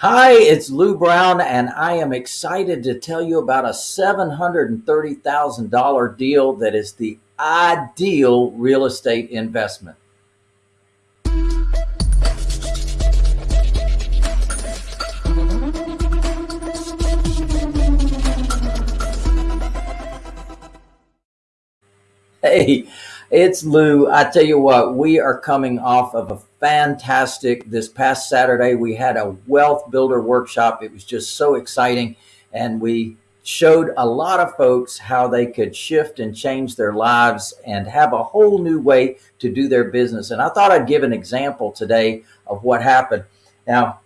Hi, it's Lou Brown, and I am excited to tell you about a $730,000 deal that is the ideal real estate investment. Hey, it's Lou. I tell you what, we are coming off of a fantastic, this past Saturday, we had a wealth builder workshop. It was just so exciting. And we showed a lot of folks how they could shift and change their lives and have a whole new way to do their business. And I thought I'd give an example today of what happened. Now,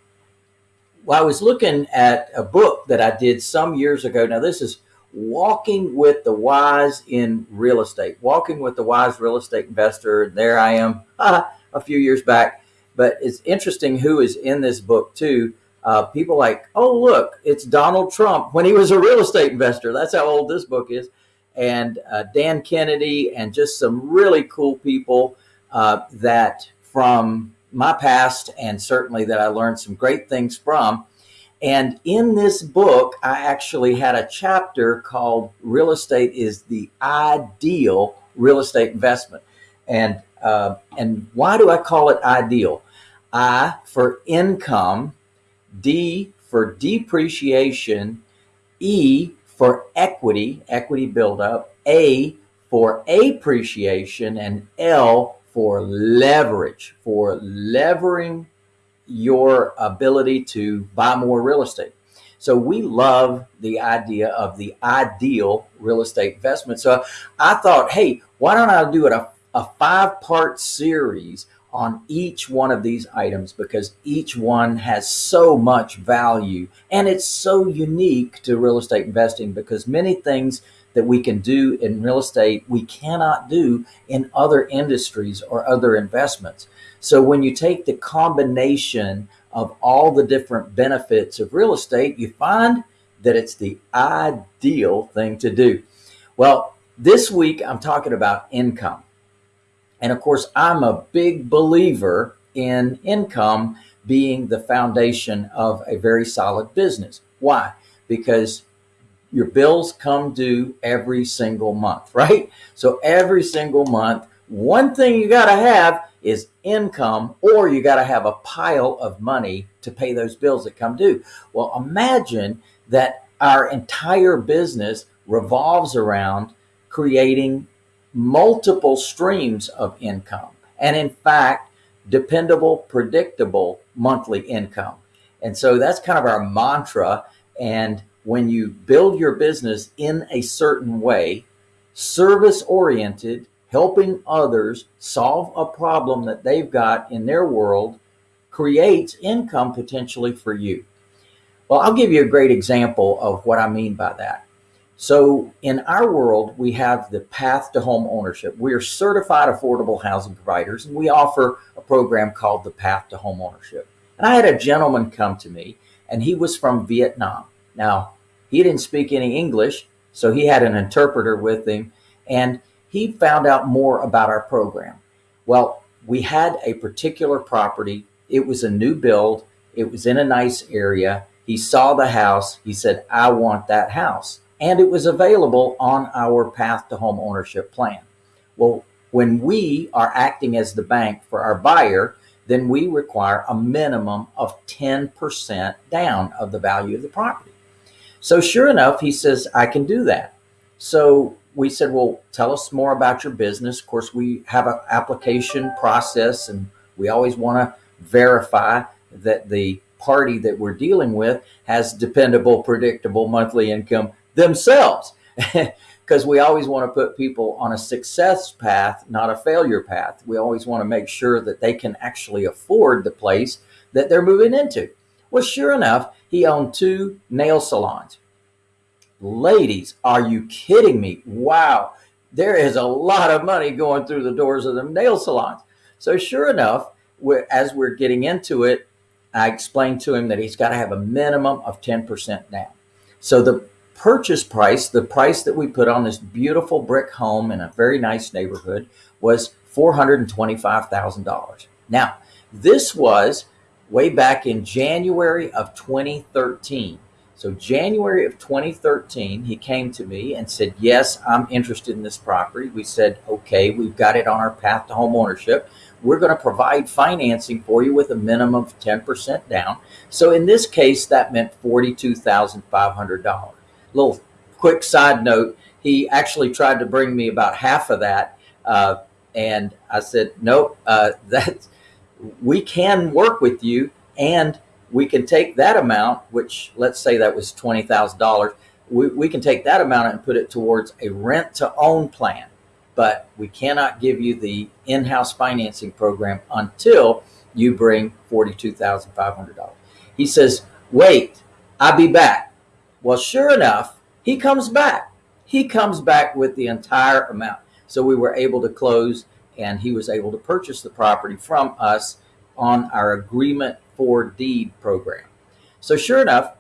I was looking at a book that I did some years ago. Now, this is walking with the wise in real estate, walking with the wise real estate investor. There I am a few years back, but it's interesting who is in this book too. Uh, people like, oh, look, it's Donald Trump when he was a real estate investor. That's how old this book is. And uh, Dan Kennedy and just some really cool people uh, that from my past and certainly that I learned some great things from. And in this book, I actually had a chapter called Real Estate is the Ideal Real Estate Investment. And, uh, and why do I call it ideal? I for income, D for depreciation, E for equity, equity buildup, A for appreciation, and L for leverage, for levering your ability to buy more real estate. So we love the idea of the ideal real estate investment. So I thought, hey, why don't I do it a, a five part series on each one of these items because each one has so much value and it's so unique to real estate investing because many things that we can do in real estate we cannot do in other industries or other investments. So when you take the combination of all the different benefits of real estate, you find that it's the ideal thing to do. Well, this week I'm talking about income. And of course, I'm a big believer in income being the foundation of a very solid business. Why? Because your bills come due every single month, right? So every single month, one thing you got to have is income or you got to have a pile of money to pay those bills that come due. Well, imagine that our entire business revolves around creating multiple streams of income. And in fact, dependable, predictable monthly income. And so that's kind of our mantra. And when you build your business in a certain way, service oriented, helping others solve a problem that they've got in their world creates income potentially for you. Well, I'll give you a great example of what I mean by that. So in our world, we have the path to home ownership. We are certified affordable housing providers and we offer a program called the path to home ownership. And I had a gentleman come to me and he was from Vietnam. Now he didn't speak any English, so he had an interpreter with him and he found out more about our program. Well, we had a particular property. It was a new build. It was in a nice area. He saw the house. He said, I want that house. And it was available on our path to home ownership plan. Well, when we are acting as the bank for our buyer, then we require a minimum of 10% down of the value of the property. So sure enough, he says, I can do that. So we said, well, tell us more about your business. Of course, we have an application process and we always want to verify that the party that we're dealing with has dependable, predictable monthly income themselves. Because we always want to put people on a success path, not a failure path. We always want to make sure that they can actually afford the place that they're moving into. Well, sure enough, he owned two nail salons. Ladies, are you kidding me? Wow. There is a lot of money going through the doors of the nail salons. So sure enough, we're, as we're getting into it, I explained to him that he's got to have a minimum of 10% down. So the purchase price, the price that we put on this beautiful brick home in a very nice neighborhood was $425,000. Now, this was way back in January of 2013. So January of 2013, he came to me and said, yes, I'm interested in this property. We said, okay, we've got it on our path to home ownership. We're going to provide financing for you with a minimum of 10% down. So in this case, that meant $42,500. Little quick side note, he actually tried to bring me about half of that. Uh, and I said, nope, uh, that we can work with you and we can take that amount, which let's say that was $20,000. We, we can take that amount and put it towards a rent to own plan, but we cannot give you the in-house financing program until you bring $42,500. He says, wait, I'll be back. Well, sure enough, he comes back. He comes back with the entire amount. So we were able to close and he was able to purchase the property from us on our agreement for deed program. So sure enough,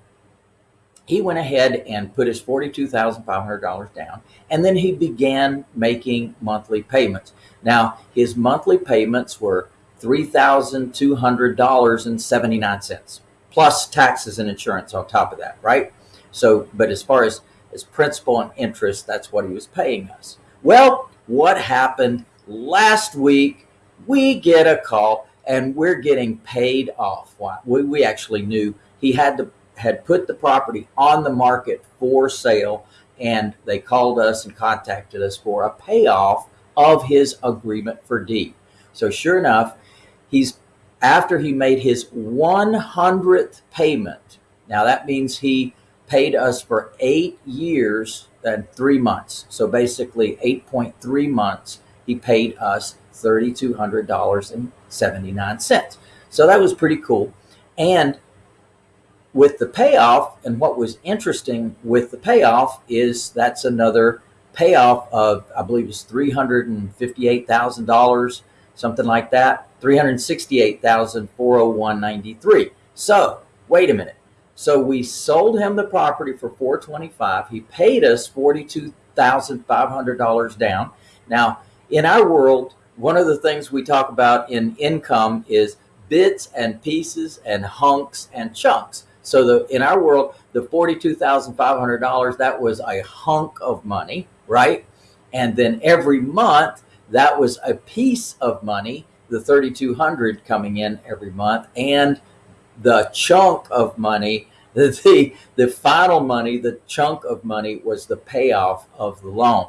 he went ahead and put his $42,500 down and then he began making monthly payments. Now his monthly payments were $3,200.79 plus taxes and insurance on top of that, right? So, but as far as, as principal and interest, that's what he was paying us. Well, what happened last week? We get a call and we're getting paid off. We, we actually knew he had to had put the property on the market for sale and they called us and contacted us for a payoff of his agreement for deed. So sure enough, he's after he made his 100th payment. Now that means he paid us for eight years and three months. So basically 8.3 months, he paid us $3,200.79. So that was pretty cool. And with the payoff, and what was interesting with the payoff is that's another payoff of, I believe it's $358,000, something like that, 368,401.93. So wait a minute. So we sold him the property for 425. He paid us $42,500 down. Now in our world, one of the things we talk about in income is bits and pieces and hunks and chunks. So the in our world, the $42,500, that was a hunk of money, right? And then every month, that was a piece of money, the 3,200 coming in every month, and the chunk of money, the, the, final money, the chunk of money was the payoff of the loan.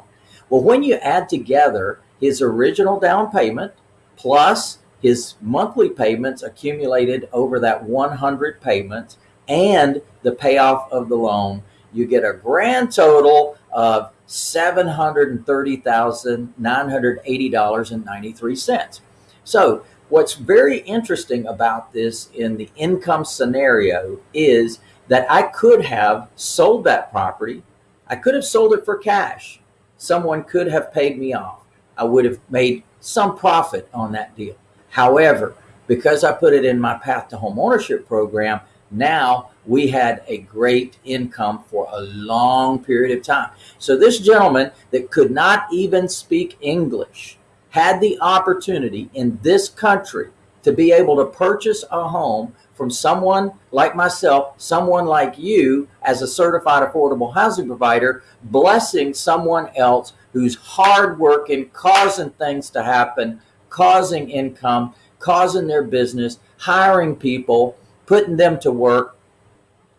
Well, when you add together his original down payment plus his monthly payments accumulated over that 100 payments and the payoff of the loan, you get a grand total of $730,980.93. So what's very interesting about this in the income scenario is that I could have sold that property. I could have sold it for cash. Someone could have paid me off. I would have made some profit on that deal. However, because I put it in my path to home ownership program, now we had a great income for a long period of time. So this gentleman that could not even speak English had the opportunity in this country to be able to purchase a home from someone like myself, someone like you as a certified affordable housing provider, blessing someone else who's hardworking, causing things to happen, causing income, causing their business, hiring people, putting them to work.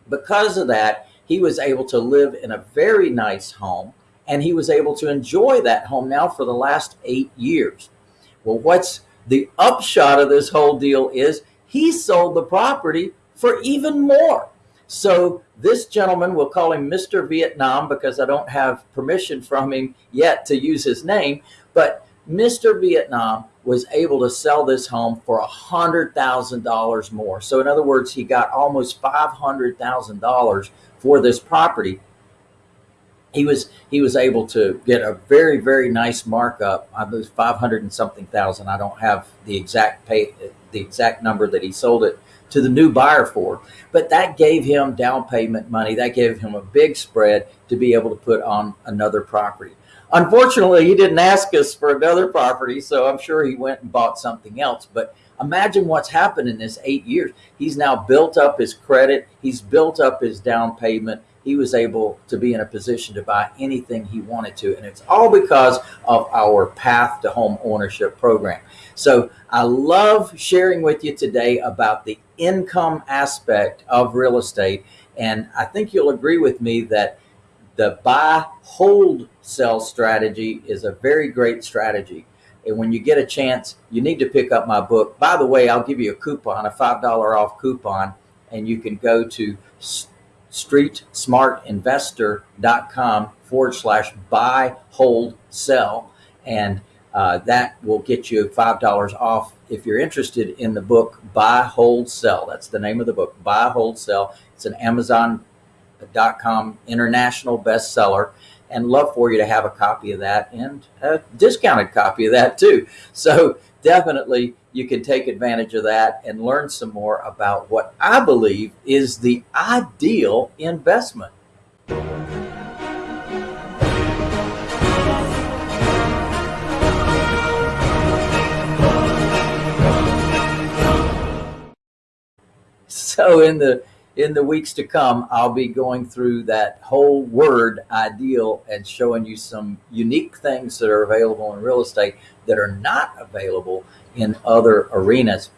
Because of that, he was able to live in a very nice home and he was able to enjoy that home now for the last eight years. Well, what's the upshot of this whole deal is he sold the property for even more. So this gentleman, we'll call him Mr. Vietnam because I don't have permission from him yet to use his name, but Mr. Vietnam was able to sell this home for a $100,000 more. So in other words, he got almost $500,000 for this property. He was he was able to get a very very nice markup. I believe 500 and something thousand. I don't have the exact pay the exact number that he sold it to the new buyer for. But that gave him down payment money. That gave him a big spread to be able to put on another property. Unfortunately, he didn't ask us for another property, so I'm sure he went and bought something else. But Imagine what's happened in this eight years. He's now built up his credit. He's built up his down payment. He was able to be in a position to buy anything he wanted to. And it's all because of our path to home ownership program. So I love sharing with you today about the income aspect of real estate. And I think you'll agree with me that the buy, hold, sell strategy is a very great strategy. And when you get a chance, you need to pick up my book. By the way, I'll give you a coupon, a $5 off coupon, and you can go to streetsmartinvestor.com forward slash buy, hold, sell. And uh, that will get you $5 off if you're interested in the book, Buy, Hold, Sell. That's the name of the book, Buy, Hold, Sell. It's an Amazon.com international bestseller and love for you to have a copy of that and a discounted copy of that too. So definitely you can take advantage of that and learn some more about what I believe is the ideal investment. So in the in the weeks to come, I'll be going through that whole word ideal and showing you some unique things that are available in real estate that are not available in other arenas.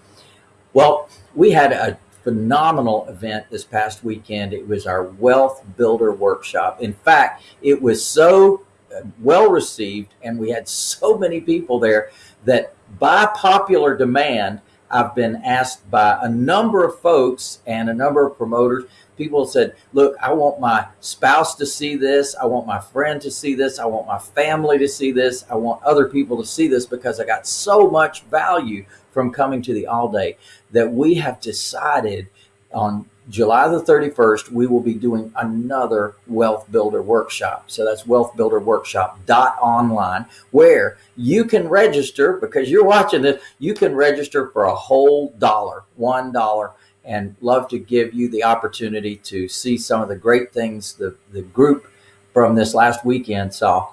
Well, we had a phenomenal event this past weekend. It was our Wealth Builder Workshop. In fact, it was so uh, well received and we had so many people there that by popular demand, I've been asked by a number of folks and a number of promoters. People said, look, I want my spouse to see this. I want my friend to see this. I want my family to see this. I want other people to see this because I got so much value from coming to the all day that we have decided on July the 31st, we will be doing another Wealth Builder Workshop. So that's Wealth Builder Workshop dot online, where you can register because you're watching this. You can register for a whole dollar, one dollar, and love to give you the opportunity to see some of the great things the the group from this last weekend saw.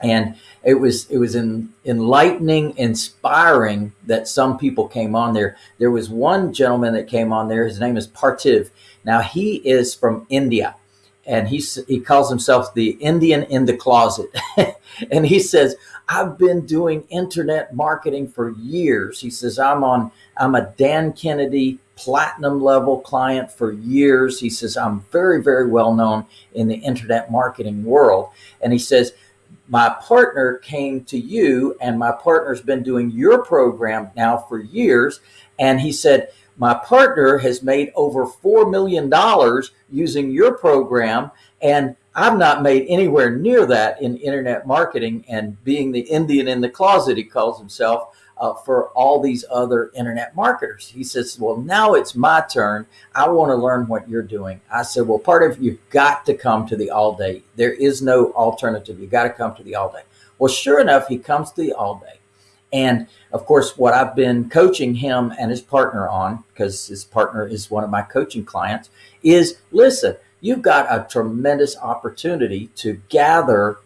And it was it was in, enlightening inspiring that some people came on there. There was one gentleman that came on there. His name is partiv. Now he is from india and he he calls himself the indian in the closet. And he says i've been doing internet marketing for years. He says i'm on i'm a dan kennedy platinum level client for years he says i'm very very well known in the internet marketing world and he says my partner came to you and my partner's been doing your program now for years. And he said, my partner has made over $4 million using your program. And I've not made anywhere near that in internet marketing and being the Indian in the closet, he calls himself uh, for all these other internet marketers. He says, well, now it's my turn. I want to learn what you're doing. I said, well, part of you've got to come to the all day. There is no alternative. You've got to come to the all day. Well, sure enough, he comes to the all day. And of course, what I've been coaching him and his partner on, because his partner is one of my coaching clients, is listen, you've got a tremendous opportunity to gather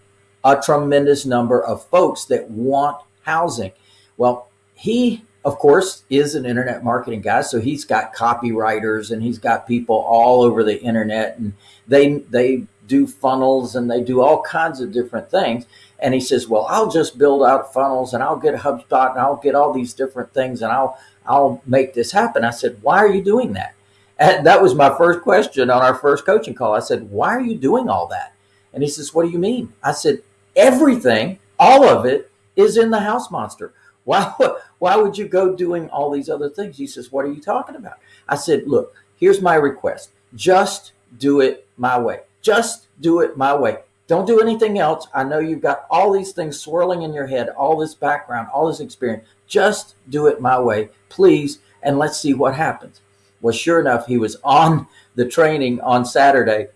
a tremendous number of folks that want housing. Well, he, of course, is an internet marketing guy. So he's got copywriters and he's got people all over the internet and they, they do funnels and they do all kinds of different things. And he says, well, I'll just build out funnels and I'll get HubSpot and I'll get all these different things and I'll, I'll make this happen. I said, why are you doing that? And that was my first question on our first coaching call. I said, why are you doing all that? And he says, what do you mean? I said, everything, all of it is in the house monster. Why, why would you go doing all these other things? He says, what are you talking about? I said, look, here's my request. Just do it my way. Just do it my way. Don't do anything else. I know you've got all these things swirling in your head, all this background, all this experience. Just do it my way, please. And let's see what happens. Well, sure enough, he was on the training on Saturday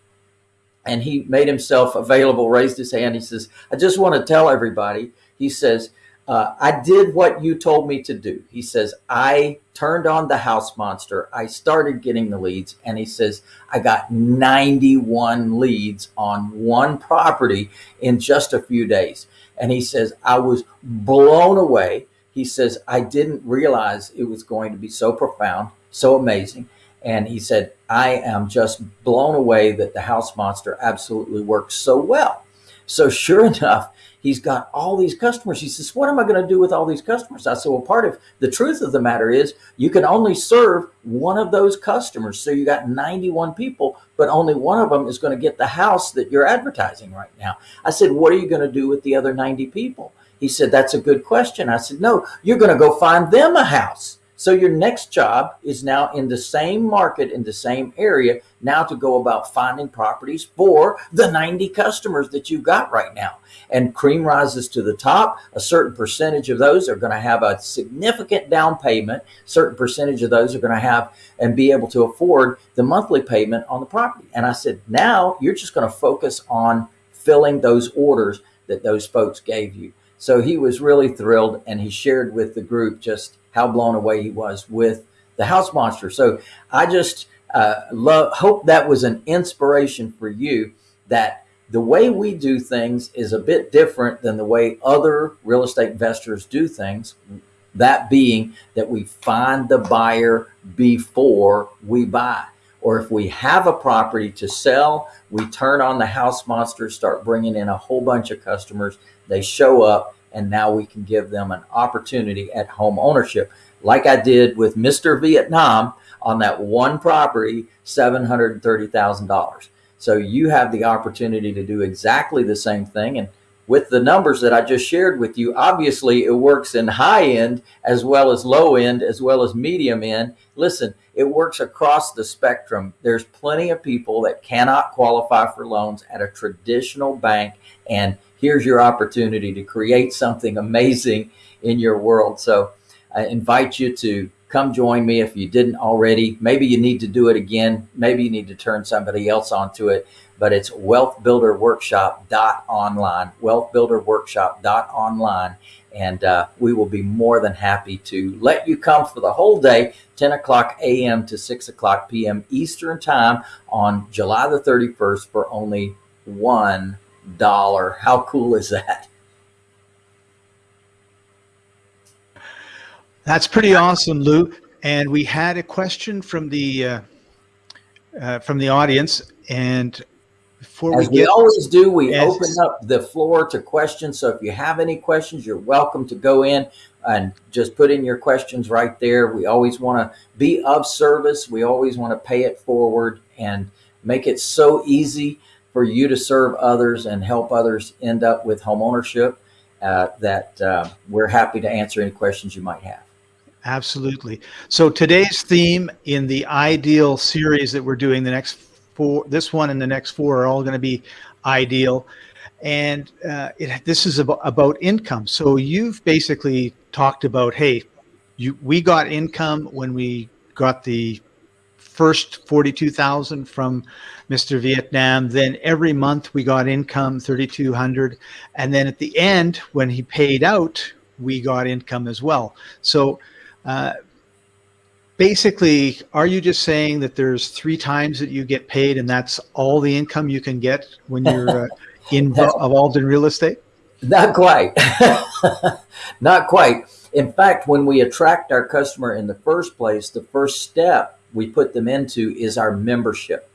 and he made himself available, raised his hand. He says, I just want to tell everybody, he says, uh, I did what you told me to do. He says, I turned on the house monster. I started getting the leads. And he says, I got 91 leads on one property in just a few days. And he says, I was blown away. he says, I didn't realize it was going to be so profound, so amazing. And he said, I am just blown away that the house monster absolutely works so well. So sure enough, he's got all these customers. He says, what am I going to do with all these customers? I said, well, part of the truth of the matter is you can only serve one of those customers. So you got 91 people, but only one of them is going to get the house that you're advertising right now. I said, what are you going to do with the other 90 people? He said, that's a good question. I said, no, you're going to go find them a house. So your next job is now in the same market, in the same area, now to go about finding properties for the 90 customers that you've got right now. And cream rises to the top. A certain percentage of those are going to have a significant down payment. Certain percentage of those are going to have and be able to afford the monthly payment on the property. And I said, now you're just going to focus on filling those orders that those folks gave you. So he was really thrilled and he shared with the group just how blown away he was with the house monster. So I just uh, love, hope that was an inspiration for you that the way we do things is a bit different than the way other real estate investors do things. That being that we find the buyer before we buy. Or if we have a property to sell, we turn on the house monster, start bringing in a whole bunch of customers. They show up and now we can give them an opportunity at home ownership. Like I did with Mr. Vietnam on that one property, $730,000. So you have the opportunity to do exactly the same thing. And with the numbers that I just shared with you, obviously it works in high end as well as low end, as well as medium end. Listen, it works across the spectrum. There's plenty of people that cannot qualify for loans at a traditional bank. And here's your opportunity to create something amazing in your world. So I invite you to come join me if you didn't already. Maybe you need to do it again. Maybe you need to turn somebody else onto it, but it's wealthbuilderworkshop.online, wealthbuilderworkshop.online. And uh, we will be more than happy to let you come for the whole day, 10 o'clock a.m. to 6 o'clock p.m. Eastern time on July the 31st for only one dollar. How cool is that? That's pretty awesome, Lou. And we had a question from the uh, uh, from the audience, and before As we, we always do, we yes. open up the floor to questions. So if you have any questions, you're welcome to go in and just put in your questions right there. We always want to be of service. We always want to pay it forward and make it so easy for you to serve others and help others end up with home ownership uh, that uh, we're happy to answer any questions you might have. Absolutely. So today's theme in the ideal series that we're doing the next four, this one and the next four are all going to be ideal. And uh, it, this is about, about income. So you've basically talked about, hey, you, we got income when we got the first 42,000 from Mr. Vietnam. Then every month we got income 3,200. And then at the end, when he paid out, we got income as well. So uh, basically, are you just saying that there's three times that you get paid and that's all the income you can get when you're uh, involved in real estate? Not quite. Not quite. In fact, when we attract our customer in the first place, the first step we put them into is our membership.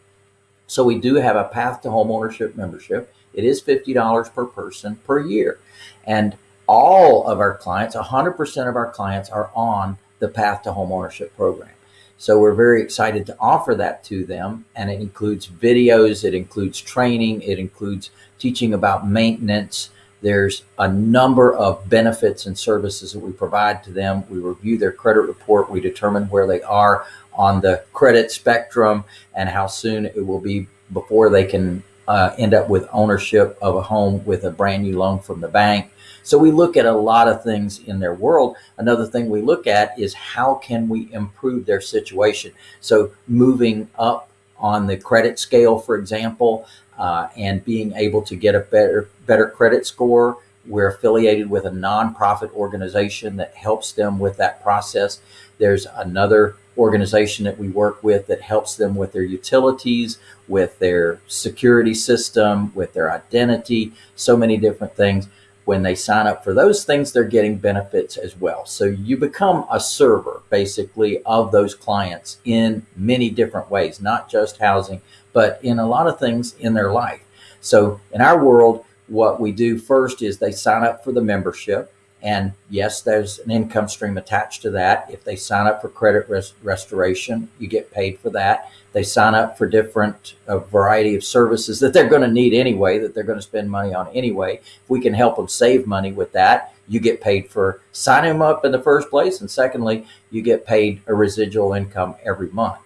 So we do have a path to home ownership membership. It is $50 per person per year. And all of our clients, 100% of our clients are on the path to home ownership program. So we're very excited to offer that to them. And it includes videos, it includes training, it includes teaching about maintenance. There's a number of benefits and services that we provide to them. We review their credit report. We determine where they are on the credit spectrum and how soon it will be before they can uh, end up with ownership of a home with a brand new loan from the bank. So we look at a lot of things in their world. Another thing we look at is how can we improve their situation? So moving up on the credit scale, for example, uh, and being able to get a better, better credit score. We're affiliated with a nonprofit organization that helps them with that process. There's another organization that we work with that helps them with their utilities, with their security system, with their identity, so many different things. when they sign up for those things, they're getting benefits as well. So you become a server basically of those clients in many different ways, not just housing, but in a lot of things in their life. So in our world, what we do first is they sign up for the membership. And yes, there's an income stream attached to that. If they sign up for credit res restoration, you get paid for that. They sign up for different a variety of services that they're going to need anyway, that they're going to spend money on anyway. If we can help them save money with that, you get paid for signing them up in the first place. And secondly, you get paid a residual income every month.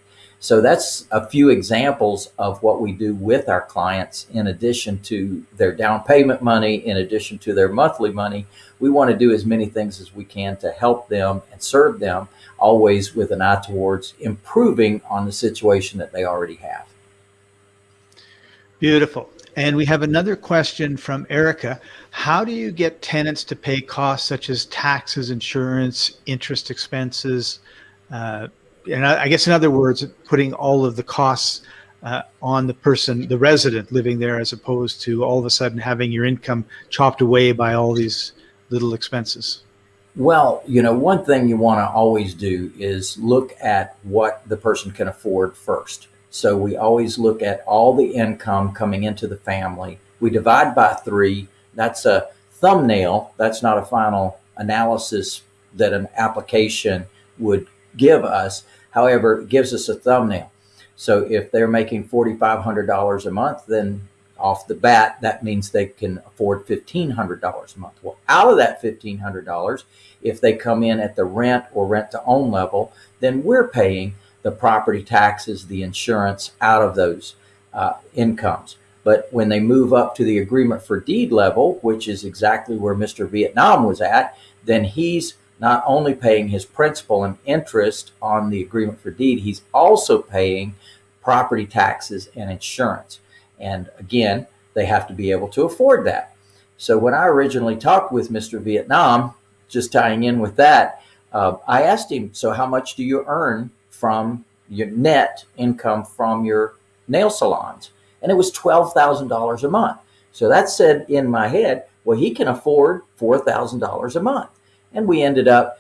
So that's a few examples of what we do with our clients in addition to their down payment money, in addition to their monthly money. We want to do as many things as we can to help them and serve them, always with an eye towards improving on the situation that they already have. Beautiful. And we have another question from Erica. How do you get tenants to pay costs such as taxes, insurance, interest expenses, uh, and I, I, guess in other words, putting all of the costs uh, on the person, the resident living there, as opposed to all of a sudden having your income chopped away by all these little expenses? Well, you know, one thing you want to always do is look at what the person can afford first. So we always look at all the income coming into the family. We divide by three. That's a thumbnail. That's not a final analysis that an application would give us. However, it gives us a thumbnail. So if they're making $4,500 a month, then off the bat, that means they can afford $1,500 a month. Well, out of that $1,500, if they come in at the rent or rent to own level, then we're paying the property taxes, the insurance out of those uh, incomes. But when they move up to the agreement for deed level, which is exactly where Mr. Vietnam was at, then he's not only paying his principal and interest on the agreement for deed, he's also paying property taxes and insurance. And again, they have to be able to afford that. So when I originally talked with Mr. Vietnam, just tying in with that, uh, I asked him, so how much do you earn from your net income from your nail salons? And it was $12,000 a month. So that said in my head, well, he can afford $4,000 a month and we ended up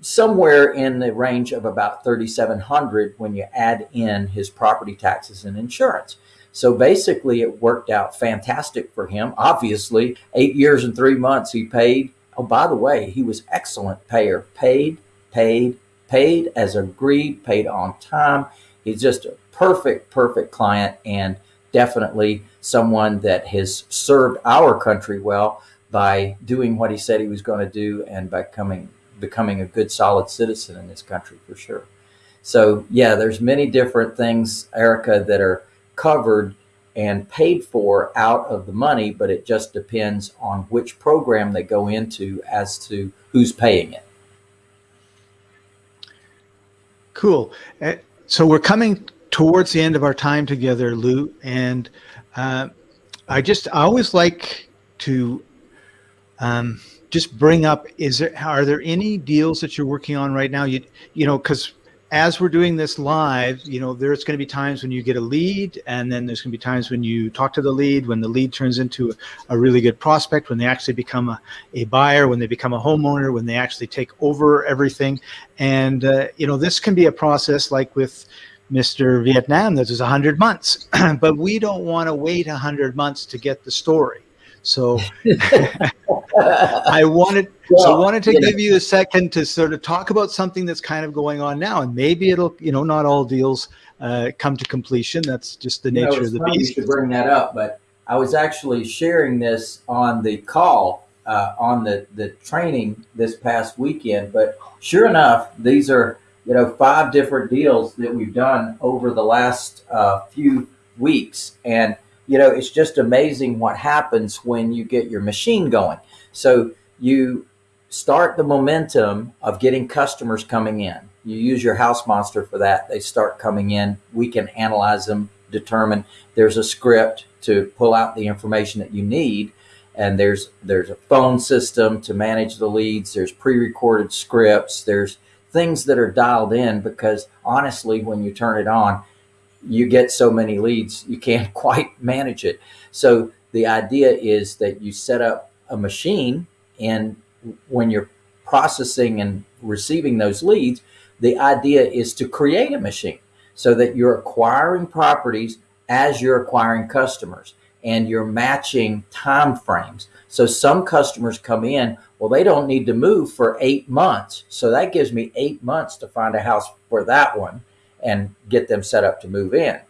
somewhere in the range of about 3,700 when you add in his property taxes and insurance. So basically it worked out fantastic for him. Obviously eight years and three months he paid. Oh, by the way, he was excellent payer, paid, paid, paid as agreed, paid on time. He's just a perfect, perfect client and definitely someone that has served our country well by doing what he said he was going to do and by coming, becoming a good, solid citizen in this country for sure. So yeah, there's many different things, Erica, that are covered and paid for out of the money, but it just depends on which program they go into as to who's paying it. Cool. Uh, so we're coming towards the end of our time together, Lou, and uh, I just I always like to um, just bring up, is there, are there any deals that you're working on right now? You, you know, cause as we're doing this live, you know, there's going to be times when you get a lead and then there's going to be times when you talk to the lead, when the lead turns into a, a really good prospect, when they actually become a, a buyer, when they become a homeowner, when they actually take over everything. And, uh, you know, this can be a process like with, Mr. Vietnam, that is 100 months, but we don't want to wait 100 months to get the story. So I wanted well, so I wanted to give you a second to sort of talk about something that's kind of going on now, and maybe it'll you know not all deals uh, come to completion. That's just the nature know, of the beast. To bring that up, but I was actually sharing this on the call uh, on the the training this past weekend. But sure enough, these are you know five different deals that we've done over the last uh, few weeks, and you know, it's just amazing what happens when you get your machine going. So you start the momentum of getting customers coming in. You use your house monster for that. They start coming in. We can analyze them, determine there's a script to pull out the information that you need. And there's, there's a phone system to manage the leads. There's pre-recorded scripts. There's things that are dialed in because honestly, when you turn it on, you get so many leads, you can't quite manage it. So the idea is that you set up a machine and when you're processing and receiving those leads, the idea is to create a machine so that you're acquiring properties as you're acquiring customers and you're matching time frames. So some customers come in, well, they don't need to move for eight months. So that gives me eight months to find a house for that one and get them set up to move in.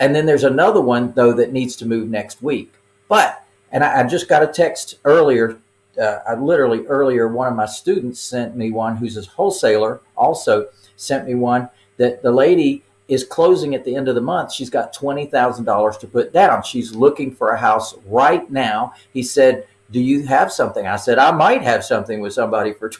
And then there's another one though that needs to move next week. But, and I, I just got a text earlier, uh, I literally earlier, one of my students sent me one who's a wholesaler also sent me one that the lady is closing at the end of the month. She's got $20,000 to put down. She's looking for a house right now. He said, do you have something? I said, I might have something with somebody for,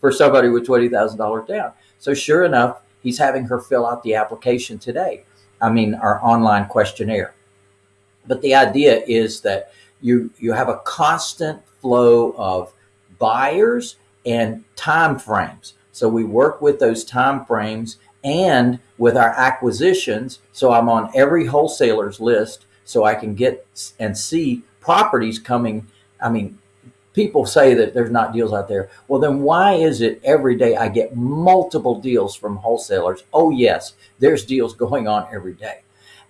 for somebody with $20,000 down. So sure enough, he's having her fill out the application today. I mean, our online questionnaire. But the idea is that you, you have a constant flow of buyers and time frames. So we work with those time frames and with our acquisitions. So I'm on every wholesaler's list so I can get and see properties coming. I mean, people say that there's not deals out there. Well, then why is it every day I get multiple deals from wholesalers? Oh yes, there's deals going on every day.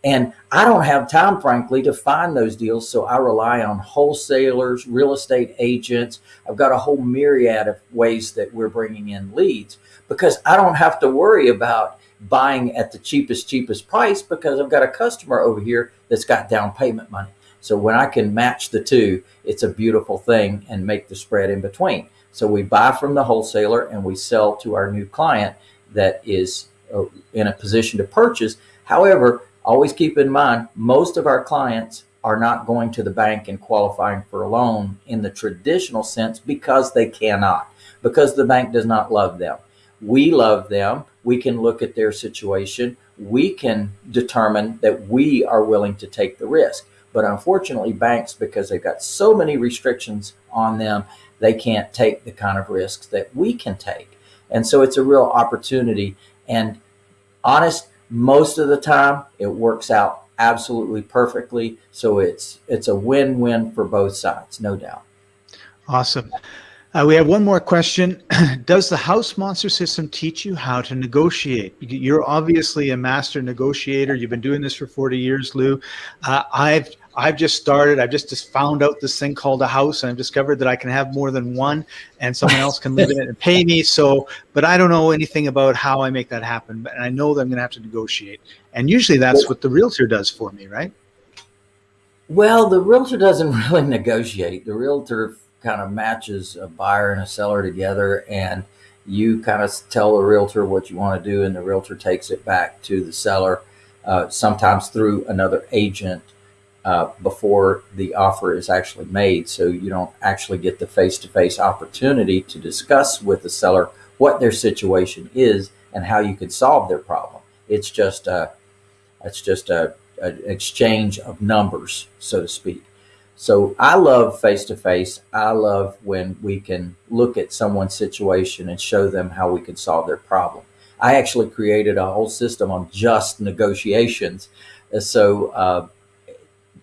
And I don't have time, frankly, to find those deals. So I rely on wholesalers, real estate agents. I've got a whole myriad of ways that we're bringing in leads because I don't have to worry about buying at the cheapest, cheapest price because I've got a customer over here that's got down payment money. So when I can match the two, it's a beautiful thing and make the spread in between. So we buy from the wholesaler and we sell to our new client that is uh, in a position to purchase. However, always keep in mind, most of our clients are not going to the bank and qualifying for a loan in the traditional sense because they cannot, because the bank does not love them. We love them. We can look at their situation. We can determine that we are willing to take the risk. But unfortunately, banks, because they've got so many restrictions on them, they can't take the kind of risks that we can take. And so it's a real opportunity. And honest, most of the time it works out absolutely perfectly. So it's it's a win-win for both sides, no doubt. Awesome. Uh, we have one more question. Does the house monster system teach you how to negotiate? You're obviously a master negotiator. You've been doing this for 40 years, Lou. Uh, I've I've just started. I've just, just found out this thing called a house, and I've discovered that I can have more than one, and someone else can live in it and pay me. So, but I don't know anything about how I make that happen. But I know that I'm going to have to negotiate, and usually that's what the realtor does for me, right? Well, the realtor doesn't really negotiate. The realtor kind of matches a buyer and a seller together and you kind of tell the realtor what you want to do and the realtor takes it back to the seller uh, sometimes through another agent uh, before the offer is actually made so you don't actually get the face-to-face -face opportunity to discuss with the seller what their situation is and how you could solve their problem it's just a it's just a, an exchange of numbers so to speak so I love face to face. I love when we can look at someone's situation and show them how we can solve their problem. I actually created a whole system on just negotiations. So uh,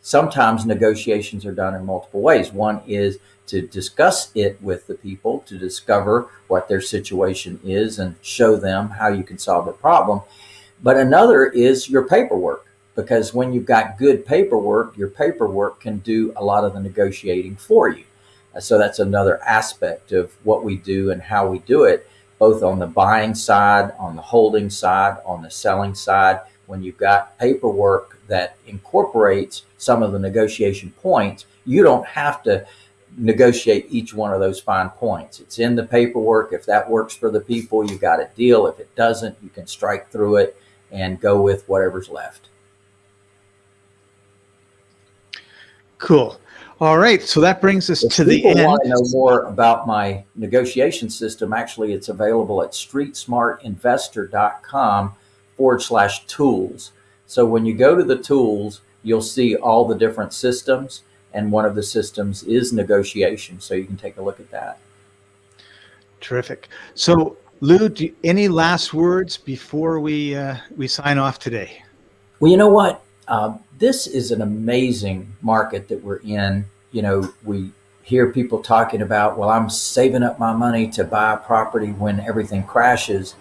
sometimes negotiations are done in multiple ways. One is to discuss it with the people to discover what their situation is and show them how you can solve the problem. But another is your paperwork because when you've got good paperwork, your paperwork can do a lot of the negotiating for you. Uh, so that's another aspect of what we do and how we do it, both on the buying side, on the holding side, on the selling side. When you've got paperwork that incorporates some of the negotiation points, you don't have to negotiate each one of those fine points. It's in the paperwork. If that works for the people, you got a deal. If it doesn't, you can strike through it and go with whatever's left. Cool. All right. So that brings us if to the end. want to know more about my negotiation system, actually, it's available at streetsmartinvestor.com forward slash tools. So when you go to the tools, you'll see all the different systems. And one of the systems is negotiation. So you can take a look at that. Terrific. So Lou, do, any last words before we, uh, we sign off today? Well, you know what? Uh, this is an amazing market that we're in. You know, we hear people talking about, well, I'm saving up my money to buy a property when everything crashes.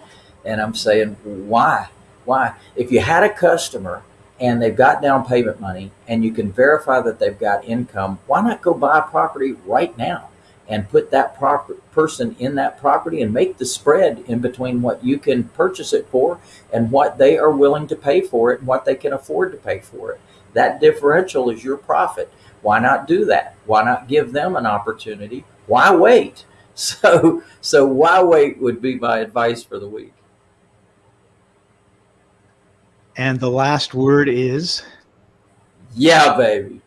And I'm saying, why? Why? If you had a customer and they've got down payment money and you can verify that they've got income, why not go buy a property right now and put that proper person in that property and make the spread in between what you can purchase it for and what they are willing to pay for it and what they can afford to pay for it. That differential is your profit. Why not do that? Why not give them an opportunity? Why wait? So, so why wait would be my advice for the week. And the last word is yeah, baby.